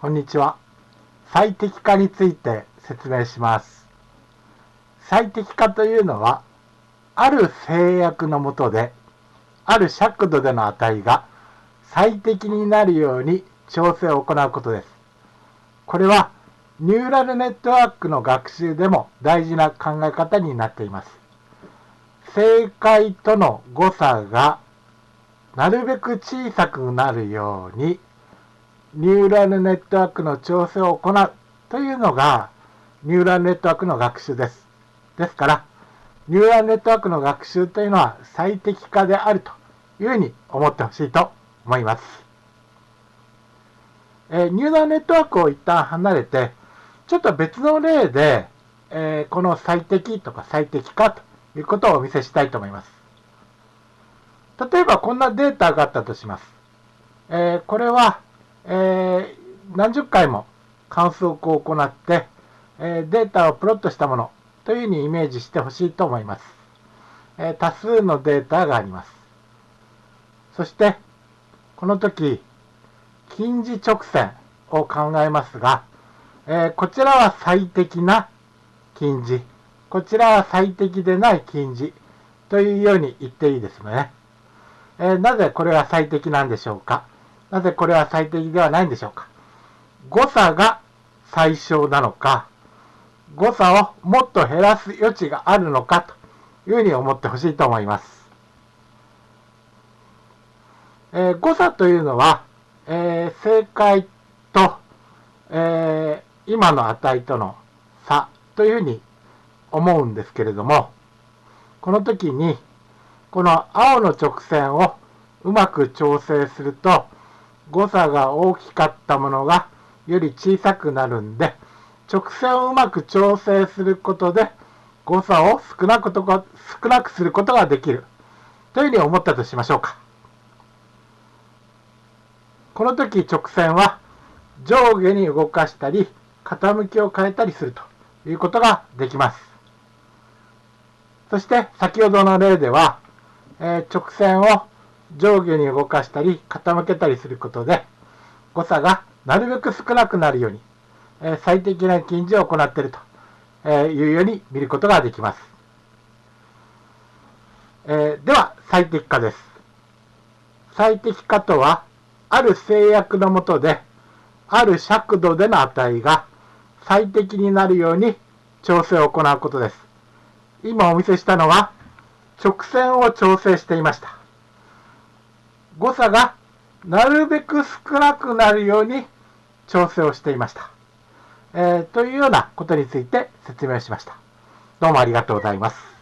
こんにちは。最適化について説明します。最適化というのは、ある制約のもとで、ある尺度での値が最適になるように調整を行うことです。これは、ニューラルネットワークの学習でも大事な考え方になっています。正解との誤差がなるべく小さくなるようにニューラルネットワークの調整を行うというのがニューラルネットワークの学習です。ですから、ニューラルネットワークの学習というのは最適化であるというふうに思ってほしいと思います。えー、ニューラルネットワークを一旦離れて、ちょっと別の例で、えー、この最適とか最適化ということをお見せしたいと思います。例えばこんなデータがあったとします。えー、これはえー、何十回も観測を行って、えー、データをプロットしたものというふうにイメージしてほしいと思います、えー、多数のデータがあります。そして、この時、近似直線を考えますが、えこちらは最適な近似、こちらは最適でない近似というように言っていいですね。えなぜこれは最適なんでしょうか。なぜこれは最適ではないんでしょうか？誤差が最小なのか、誤差をもっと減らす余地があるのかというふうに思ってほしいと思います。えー、誤差というのは、えー、正解と、えー、今の値との差というふうに思うんですけれども、この時に、この青の直線をうまく調整すると、誤差が大きかったものがより小さくなるんで、直線をうまく調整することで誤差を少なくとか少なくすることができるというふうに思ったとしましょうか。この時直線は上下に動かしたり傾きを変えたりするということができます。そして先ほどの例では、えー、直線を上下に動かしたり傾けたりすることで誤差がなるべく少なくなるように、え、最適な近似を行っているというように見ることができます。え、では最適化です。最適化とはある制約のもとである尺度での値が最適になるように調整を行うことです。今お見せしたのは直線を調整していました。誤差がなるべく少なくなるように調整をしていました。えー、というようなことについて説明しました。どうもありがとうございます。